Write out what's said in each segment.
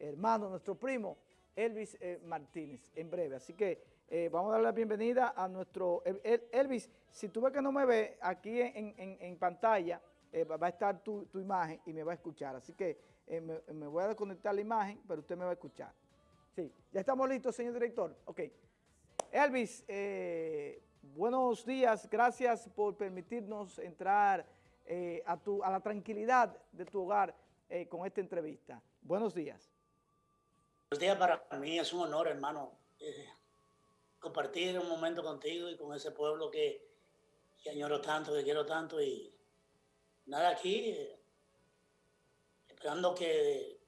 hermano, nuestro primo, Elvis eh, Martínez, en breve. Así que eh, vamos a darle la bienvenida a nuestro... Elvis, si tú ves que no me ve, aquí en, pantalla va a estar tu, imagen y me va a escuchar. Así que me, me, voy a desconectar la imagen, pero usted me va a escuchar. Sí, ya estamos listos, señor director. Ok. Elvis, buenos días, gracias por permitirnos entrar a, tu, a la tranquilidad de tu hogar con esta entrevista. Buenos días. Buenos días para mí, es un honor, hermano, eh, compartir un momento contigo y con ese pueblo que, añoro tanto, que quiero tanto y nada aquí, eh, esperando que,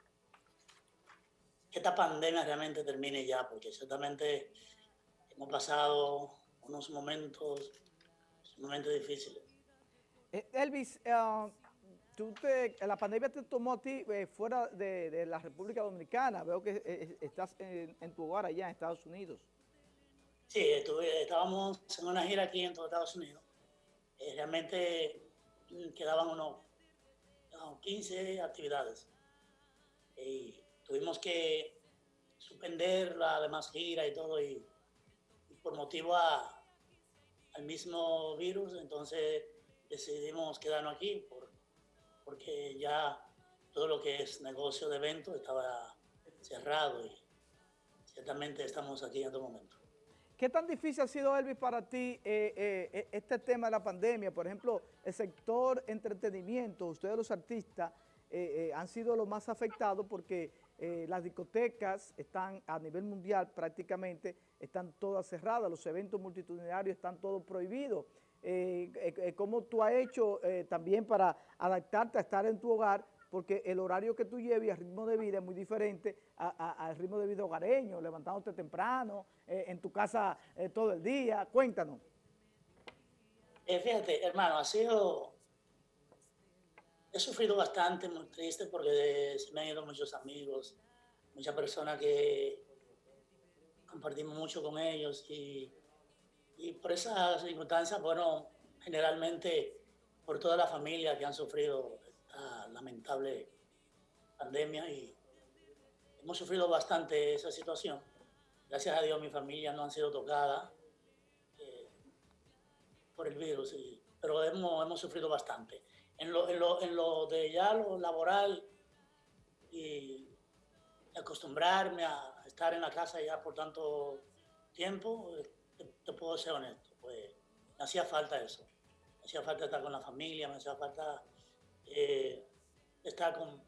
que esta pandemia realmente termine ya, porque ciertamente hemos pasado unos momentos, momentos difíciles. Eh, Elvis, uh, tú la pandemia te tomó a ti eh, fuera de, la República Dominicana. Veo que eh, eh, estás en, tu hogar allá en Estados Unidos. Sí, estuve, estábamos en una gira aquí en Estados Unidos. realmente mm, quedaban unos, 15 actividades. Y tuvimos que suspender la demás gira y todo. Y, por motivo al mismo virus, entonces decidimos quedarnos aquí porque ya todo lo que es negocio de eventos estaba cerrado y ciertamente estamos aquí en este momento. ¿Qué tan difícil ha sido, Elvis, para ti eh, eh, eh, este tema de la pandemia? Por ejemplo, el sector entretenimiento, ustedes los artistas han sido los más afectados porque las discotecas están a nivel mundial prácticamente, están todas cerradas, los eventos multitudinarios están todos prohibidos. Eh, eh, eh, cómo tú has hecho también para adaptarte a estar en tu hogar, porque el horario que tú lleves y el ritmo de vida es muy diferente al ritmo de vida hogareño, levantándote temprano, en tu casa todo el día. Cuéntanos. fíjate, hermano, ha sido... He sufrido bastante, muy triste, porque me han ido muchos amigos, muchas personas que compartimos mucho con ellos y y por esas circunstancias, bueno, generalmente por toda la familia que han sufrido esta lamentable pandemia y hemos sufrido bastante esa situación. Gracias a Dios mi familia no han sido tocada eh, por el virus, pero hemos, hemos, sufrido bastante. En lo, en, lo, en lo, de ya lo laboral y acostumbrarme a estar en la casa ya por tanto tiempo, te, puedo ser honesto, pues me hacía falta eso. Me hacía falta estar con la familia, me hacía falta eh, estar con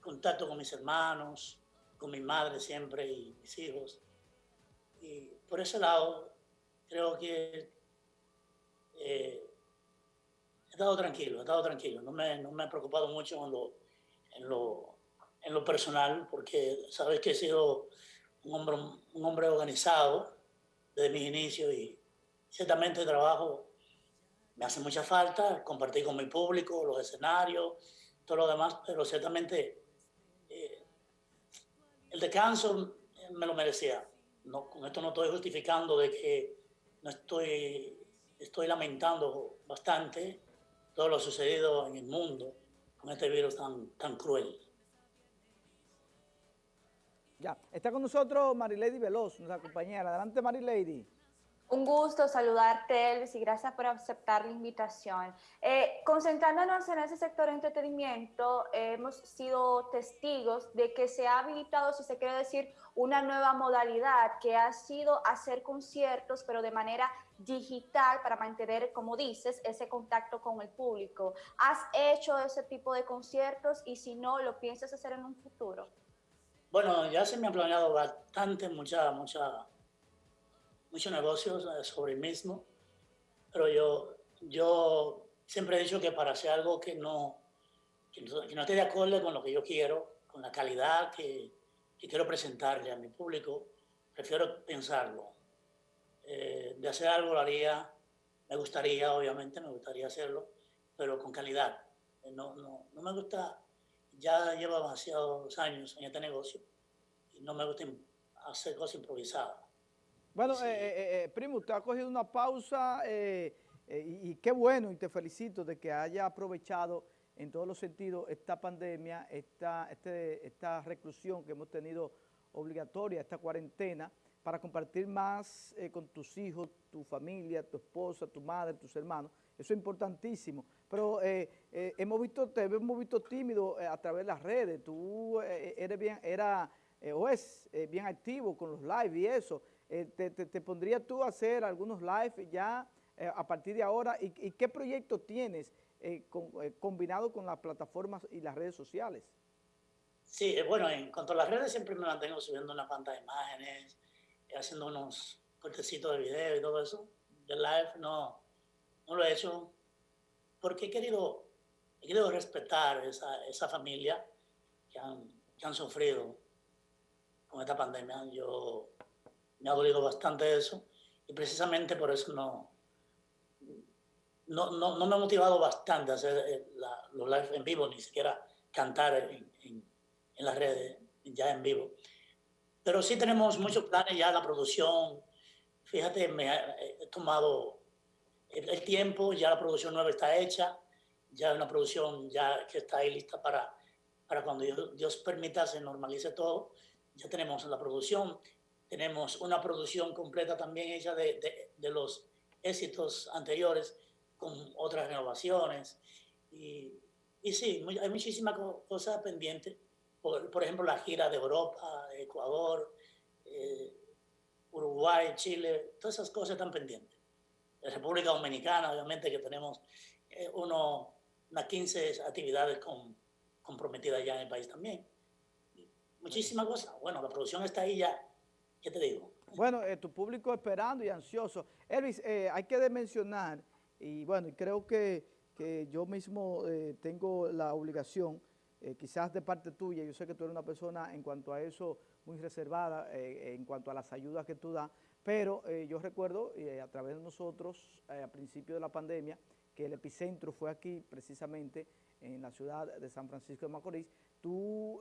contacto con mis hermanos, con mi madre siempre y mis hijos. Y por ese lado, creo que eh, he estado tranquilo, he estado tranquilo. No me, no me he preocupado mucho en lo, en lo, en lo personal, porque sabes que he sido un hombre, un hombre organizado, desde mis inicios y ciertamente el trabajo me hace mucha falta, compartir con mi público, los escenarios, todo lo demás, pero ciertamente eh, el descanso me lo merecía. No, con esto no estoy justificando de que no estoy, estoy lamentando bastante todo lo sucedido en el mundo con este virus tan, tan cruel. Ya, está con nosotros Marilady Veloz, nuestra compañera. Adelante, Marilady. Un gusto saludarte, Elvis, y gracias por aceptar la invitación. Eh, concentrándonos en ese sector de entretenimiento, hemos sido testigos de que se ha habilitado, si se quiere decir, una nueva modalidad que ha sido hacer conciertos, pero de manera digital para mantener, como dices, ese contacto con el público. ¿Has hecho ese tipo de conciertos y si no, lo piensas hacer en un futuro? Bueno, ya se me han planeado bastante, mucha, mucha, muchos negocios eh, sobre el mismo, pero yo, yo siempre he dicho que para hacer algo que no, que no, esté de acuerdo con lo que yo quiero, con la calidad que, quiero presentarle a mi público, prefiero pensarlo. Eh, de hacer algo lo haría, me gustaría, obviamente, me gustaría hacerlo, pero con calidad. Eh, no, no, no me gusta ya llevo demasiados años en este negocio y no me gusta hacer cosas improvisadas. Bueno, eh, eh, eh, primo, usted ha cogido una pausa y, qué bueno y te felicito de que haya aprovechado en todos los sentidos esta pandemia, esta, este, esta reclusión que hemos tenido obligatoria, esta cuarentena, para compartir más eh, con tus hijos, tu familia, tu esposa, tu madre, tus hermanos. Eso es importantísimo. Pero eh, eh, hemos visto, te hemos visto tímido a través de las redes. Tú eres bien, era o es bien activo con los live y eso. Te, te, pondrías tú a hacer algunos live ya a partir de ahora? ¿Y, y qué proyecto tienes combinado con las plataformas y las redes sociales? Sí, bueno, en cuanto a las redes siempre me mantengo subiendo una cuantas imágenes, haciendo unos cortecitos de video y todo eso. De live no, no lo he hecho porque he querido, querido respetar esa, esa familia que han, que han sufrido con esta pandemia. Yo me ha dolido bastante eso y precisamente por eso no, no, no, me ha motivado bastante hacer eh, los live en vivo, ni siquiera cantar en, en, en las redes ya en vivo. Pero sí tenemos muchos planes ya, la producción. Fíjate, me he tomado el, tiempo, ya la producción nueva está hecha, ya una producción ya que está ahí lista para, para cuando Dios, permita se normalice todo. Ya tenemos la producción, tenemos una producción completa también hecha de, de, de los éxitos anteriores con otras renovaciones. Y, y sí, hay muchísimas cosas pendientes por, ejemplo, la gira de Europa, Ecuador, eh, Uruguay, Chile, todas esas cosas están pendientes. República Dominicana, obviamente, que tenemos eh, uno, unas 15 actividades comprometidas ya en el país también. Muchísimas cosas. Bueno, la producción está ahí ya. ¿Qué te digo? Bueno, eh, tu público esperando y ansioso. Elvis, hay que mencionar, y bueno, creo que, que yo mismo tengo la obligación eh, quizás de parte tuya, yo sé que tú eres una persona en cuanto a eso muy reservada, eh, en cuanto a las ayudas que tú das, pero eh, yo recuerdo a través de nosotros, a principio de la pandemia, que el epicentro fue aquí precisamente en la ciudad de San Francisco de Macorís, tú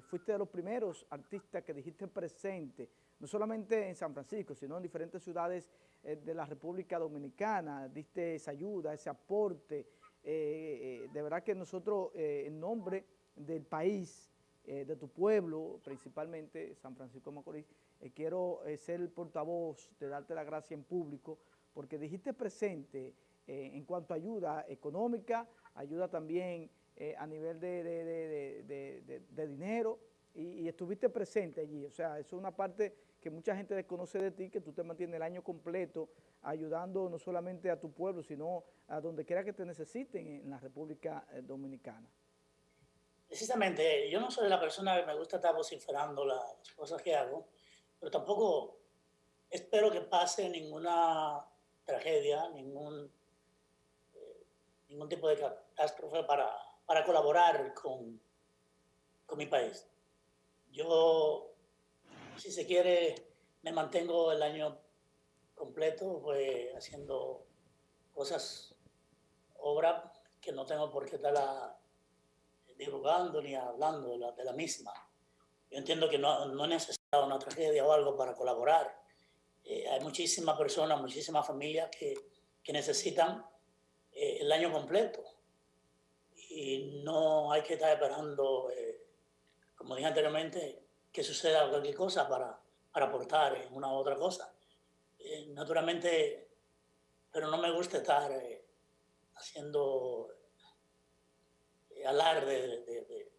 fuiste de los primeros artistas que dijiste presente, no solamente en San Francisco, sino en diferentes ciudades de la República Dominicana, diste esa ayuda, ese aporte, eh, de verdad que nosotros, eh, en nombre del país, eh, de tu pueblo, principalmente San Francisco de Macorís, quiero ser el portavoz de darte la gracia en público, porque dijiste presente en cuanto a ayuda económica, ayuda también a nivel de, dinero, y, y, estuviste presente allí. O sea, eso es una parte que mucha gente desconoce de ti, que tú te mantienes el año completo ayudando no solamente a tu pueblo, sino a donde quiera que te necesiten en la República eh, Dominicana. Precisamente, yo no soy la persona que me gusta estar vociferando las cosas que hago, pero tampoco espero que pase ninguna tragedia, ningún, eh, ningún tipo de catástrofe para, para colaborar con, con mi país. Yo, si se quiere, me mantengo el año completo, pues haciendo cosas, obra que no tengo por qué estarla divulgando ni hablando de la, misma. Yo entiendo que no, no necesita una tragedia o algo para colaborar. Eh, hay muchísimas personas, muchísimas familias que, que necesitan eh, el año completo. Y no hay que estar esperando, eh, como dije anteriormente, que suceda cualquier cosa para, para aportar en una u otra cosa. Eh, naturalmente, pero no me gusta estar eh, haciendo eh, alarde de,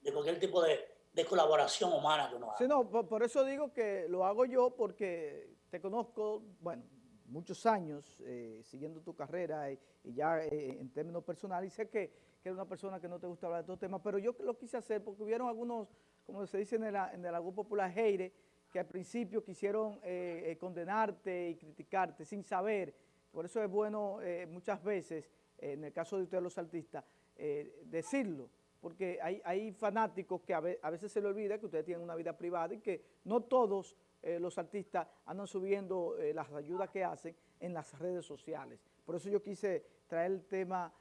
de, cualquier tipo de, colaboración humana que uno haga. Sí, no, por, eso digo que lo hago yo porque te conozco, bueno, muchos años siguiendo tu carrera y, ya en términos personales, y sé que, que, eres una persona que no te gusta hablar de estos temas, pero yo lo quise hacer porque hubieron algunos, como se dice en el, en el popular, heire, que al principio quisieron eh, eh, condenarte y criticarte sin saber. Por eso es bueno eh, muchas veces, en el caso de ustedes los artistas, decirlo, porque hay, hay fanáticos que a, veces se le olvida que ustedes tienen una vida privada y que no todos los artistas andan subiendo las ayudas que hacen en las redes sociales. Por eso yo quise traer el tema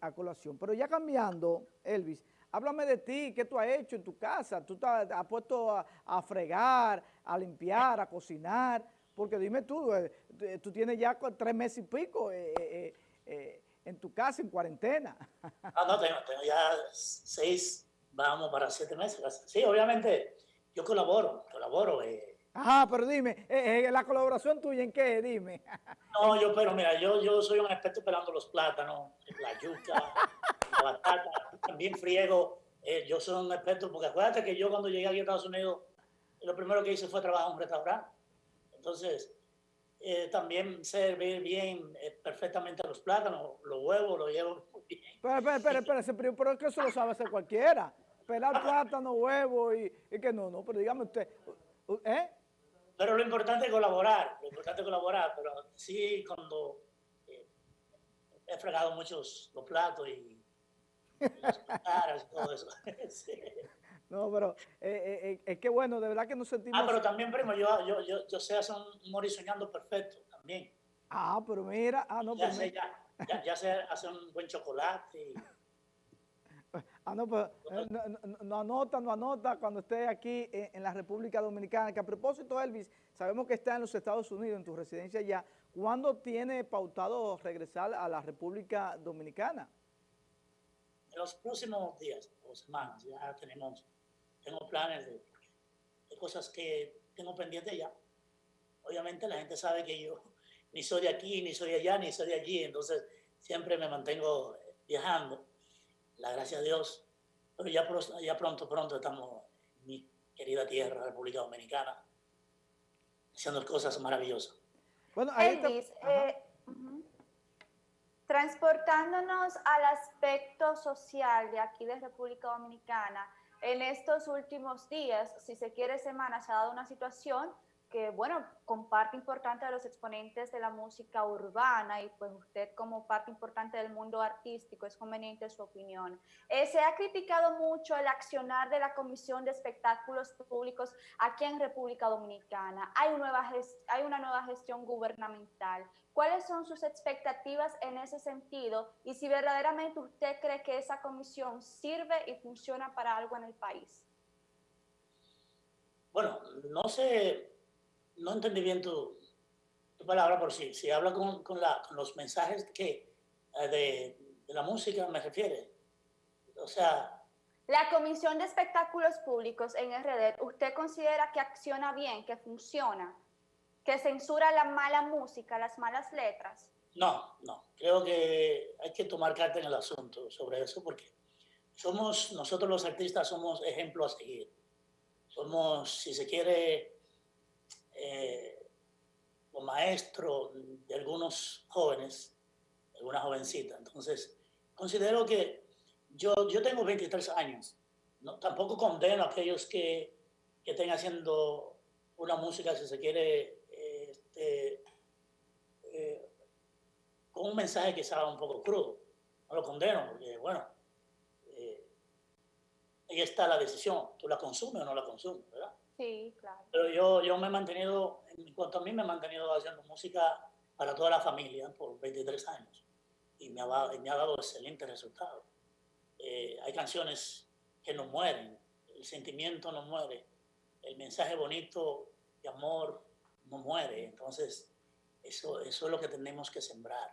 a colación. Pero ya cambiando, Elvis, Háblame de ti, qué tú has hecho en tu casa. Tú te has puesto a, fregar, a limpiar, a cocinar. Porque dime tú, eh, tú tienes ya tres meses y pico eh, eh, en tu casa, en cuarentena. Ah, no, tengo, tengo ya seis, vamos para siete meses. Sí, obviamente, yo colaboro, colaboro. Eh. Ajá, pero dime, eh, eh, la colaboración tuya en qué, dime. No, yo, pero mira, yo, yo soy un experto pelando los plátanos, la yuca, batata, también friego. Eh, yo soy un experto, porque acuérdate que yo cuando llegué aquí a Estados Unidos, lo primero que hice fue trabajar en un restaurante. Entonces, eh, también servir bien eh, perfectamente los plátanos, los huevos, los llevo muy bien. Pero, espera, espera, pero es que eso lo sabe hacer cualquiera. Pelar plátano, huevo y, y, que no, no, pero dígame usted, ¿eh? Pero lo importante es colaborar, lo importante es colaborar, pero sí cuando eh, he fregado muchos los platos y las cucharas y todo eso. sí. No, pero eh, eh, eh, es que bueno, de verdad que nos sentimos... Ah, pero también, primo, yo, yo, yo, yo sé hacer un morir soñando perfecto también. Ah, pero mira, ah, no, ya pero sé, ya, ya, ya, sé hacer un buen chocolate. Y... Ah, no, pues no, no, no, anota, no anota cuando esté aquí en, en, la República Dominicana. Que a propósito, Elvis, sabemos que está en los Estados Unidos, en tu residencia ya. ¿Cuándo tiene pautado regresar a la República Dominicana? En los próximos días o semanas ya tenemos tengo planes de, de, cosas que tengo pendientes ya. Obviamente la gente sabe que yo ni soy de aquí, ni soy de allá, ni soy de allí, entonces siempre me mantengo viajando, la gracia a Dios, pero ya, ya pronto, pronto estamos en mi querida tierra, República Dominicana, haciendo cosas maravillosas. Bueno, ahí Elvis, eh, uh -huh. Transportándonos al aspecto social de aquí de República Dominicana, en estos últimos días, si se quiere semanas, se ha dado una situación que, bueno, con parte importante de los exponentes de la música urbana y pues usted como parte importante del mundo artístico, es conveniente su opinión. Eh, se ha criticado mucho el accionar de la Comisión de Espectáculos Públicos aquí en República Dominicana. Hay, nueva hay una nueva gestión gubernamental. ¿Cuáles son sus expectativas en ese sentido? Y si verdaderamente usted cree que esa comisión sirve y funciona para algo en el país. Bueno, no sé no entendí bien tu, tu palabra por sí. Si habla con, con, la, con los mensajes que eh, de, de, la música me refiere. O sea... La Comisión de Espectáculos Públicos en RD, ¿usted considera que acciona bien, que funciona? ¿Que censura la mala música, las malas letras? No, no. Creo que hay que tomar carta en el asunto sobre eso porque somos, nosotros los artistas somos ejemplo a seguir. Somos, si se quiere, eh, o maestro de algunos jóvenes, alguna jovencita. Entonces, considero que yo, yo tengo 23 años. No, tampoco condeno a aquellos que, que estén haciendo una música, si se quiere, este, eh, con un mensaje que sea un poco crudo. No lo condeno, porque, bueno, eh, ahí está la decisión. Tú la consumes o no la consumes, ¿verdad? Sí, claro. Pero yo, yo me he mantenido, en cuanto a mí, me he mantenido haciendo música para toda la familia por 23 años y me ha, me ha dado excelentes resultados. Eh, hay canciones que no mueren, el sentimiento no muere, el mensaje bonito de amor no muere, entonces eso, eso es lo que tenemos que sembrar.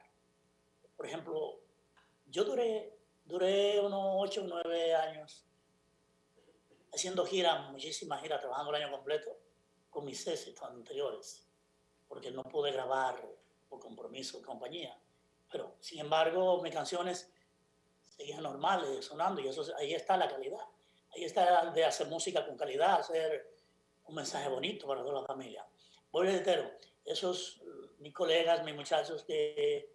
Por ejemplo, yo duré, duré unos 8 o 9 años haciendo giras, muchísimas giras, trabajando el año completo con mis éxitos anteriores, porque no pude grabar por compromiso de compañía. Pero, sin embargo, mis canciones seguían normales, sonando, y eso, ahí está la calidad. Ahí está de hacer música con calidad, hacer un mensaje bonito para toda la familia. Voy entero, esos mis colegas, mis muchachos que,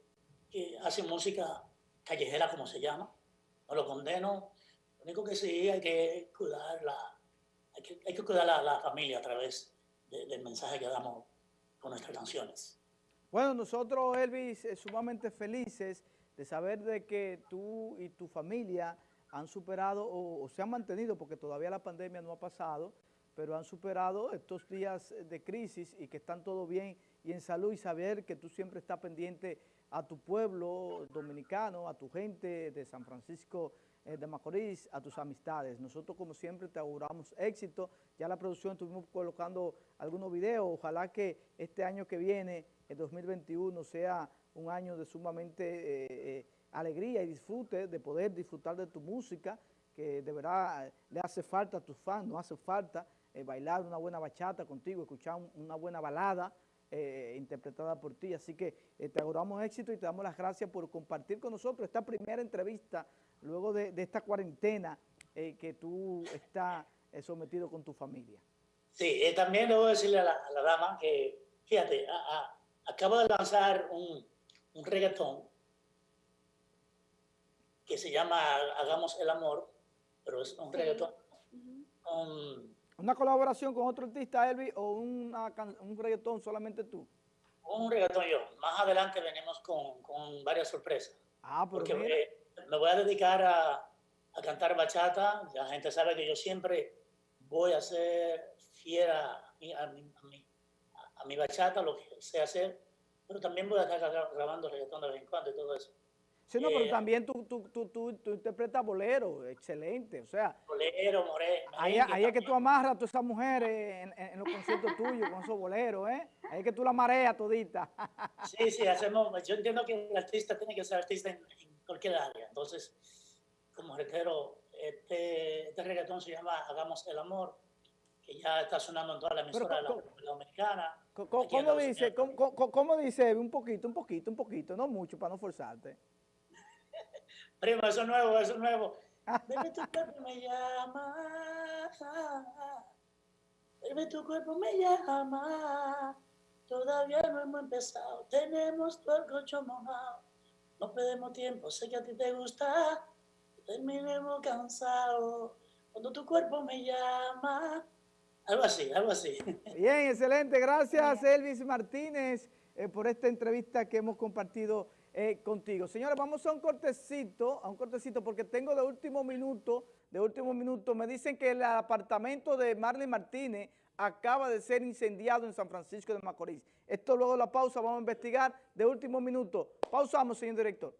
que hacen música callejera, como se llama, no lo condeno, único que sí hay que cuidar la, hay que, hay que cuidar la, la familia a través de, del mensaje que damos con nuestras canciones. Bueno, nosotros, Elvis, eh, sumamente felices de saber de que tú y tu familia han superado o, o, se han mantenido, porque todavía la pandemia no ha pasado, pero han superado estos días de crisis y que están todo bien y en salud y saber que tú siempre estás pendiente a tu pueblo dominicano, a tu gente de San Francisco eh, de Macorís, a tus amistades. Nosotros, como siempre, te auguramos éxito. Ya la producción estuvimos colocando algunos videos. Ojalá que este año que viene, el 2021, sea un año de sumamente eh, eh, alegría y disfrute de poder disfrutar de tu música, que de verdad le hace falta a tus fans, no hace falta bailar una buena bachata contigo, escuchar una buena balada eh, interpretada por ti. Así que eh, te auguramos éxito y te damos las gracias por compartir con nosotros esta primera entrevista luego de, esta cuarentena que tú estás sometido con tu familia. Sí, también debo decirle a la, dama que, fíjate, acabo de lanzar un, un reggaetón que se llama Hagamos el Amor, pero es un reggaetón ¿Una colaboración con otro artista, Elvi, o una, un reggaetón solamente tú? Un reggaetón yo. Más adelante venimos con, con varias sorpresas. Ah, Porque me voy a dedicar a, a, cantar bachata. La gente sabe que yo siempre voy a ser fiera a mi, a mi, a mi, bachata, lo que sé hacer. Pero también voy a estar grabando reggaetón de vez en cuando y todo eso. Sí, no, pero eh, también tú, tú, tú, tú, interpretas bolero, excelente, o sea. Bolero, more, Ahí, ahí es que tú amarras a todas esas mujeres en, los conciertos tuyos con esos boleros, ¿eh? Ahí es que tú la mareas todita. Sí, sí, hacemos, yo entiendo que el artista tiene que ser artista en, cualquier área, entonces, como reitero, este, este reggaetón se llama Hagamos el Amor, que ya está sonando en toda la emisora de la República Dominicana. ¿Cómo, dice, ¿cómo, cómo dice? Un poquito, un poquito, un poquito, no mucho para no forzarte. Primo, eso es nuevo, eso es nuevo. Bebé, tu cuerpo me llama. Bebé, tu cuerpo me llama. Todavía no hemos empezado. Tenemos todo el coche mojado. No perdemos tiempo. Sé que a ti te gusta. Terminemos cansados. Cuando tu cuerpo me llama. Algo así, algo así. Bien, excelente. Gracias, Elvis Martínez, eh, por esta entrevista que hemos compartido eh, contigo. Señores, vamos a un cortecito, a un cortecito, porque tengo de último minuto, de último minuto, me dicen que el apartamento de Marlene Martínez acaba de ser incendiado en San Francisco de Macorís. Esto luego de la pausa vamos a investigar de último minuto. Pausamos, señor director.